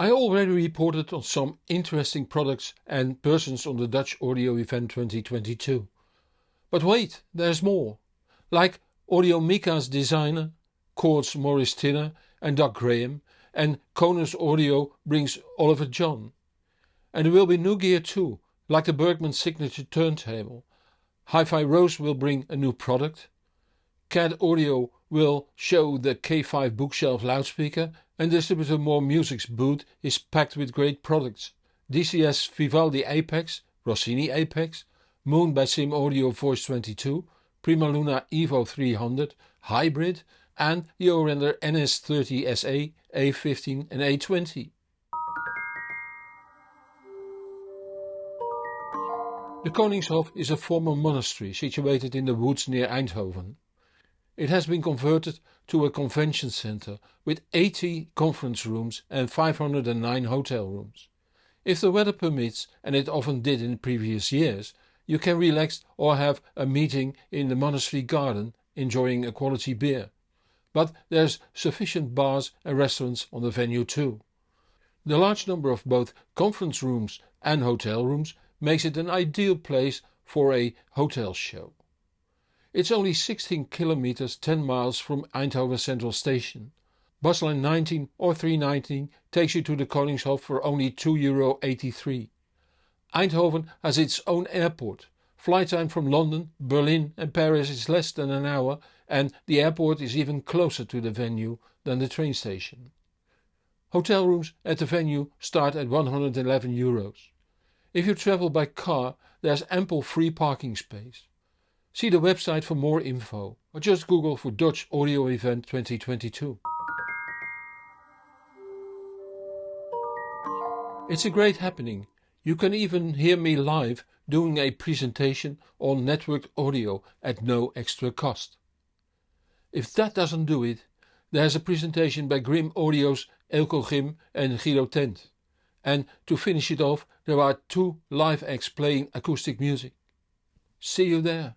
I already reported on some interesting products and persons on the Dutch Audio Event 2022. But wait, there's more. Like Audio Audiomica's designer, Chords Maurice Tinner and Doug Graham, and Conus Audio brings Oliver John. And there will be new gear too, like the Bergmann signature turntable. Hi-Fi Rose will bring a new product. CAD Audio will show the K5 bookshelf loudspeaker and distributor More Music's booth is packed with great products. DCS Vivaldi Apex, Rossini Apex, Moon by Simaudio Voice 22, Prima Luna Evo 300, Hybrid and the Aurender NS30 SA, A15 and A20. The Koningshof is a former monastery situated in the woods near Eindhoven. It has been converted to a convention center with 80 conference rooms and 509 hotel rooms. If the weather permits, and it often did in previous years, you can relax or have a meeting in the monastery garden enjoying a quality beer. But there's sufficient bars and restaurants on the venue too. The large number of both conference rooms and hotel rooms makes it an ideal place for a hotel show. It's only 16 kilometers 10 miles from Eindhoven Central Station. Busline 19 or 319 takes you to the Koningshof for only €2.83. Eindhoven has its own airport. Flight time from London, Berlin and Paris is less than an hour and the airport is even closer to the venue than the train station. Hotel rooms at the venue start at 111 euros. If you travel by car there's ample free parking space. See the website for more info or just google for Dutch Audio Event 2022. It's a great happening. You can even hear me live doing a presentation on networked audio at no extra cost. If that doesn't do it, there's a presentation by Grimm Audio's Eelco Grimm and Guido Tent. And to finish it off there are two live acts playing acoustic music. See you there.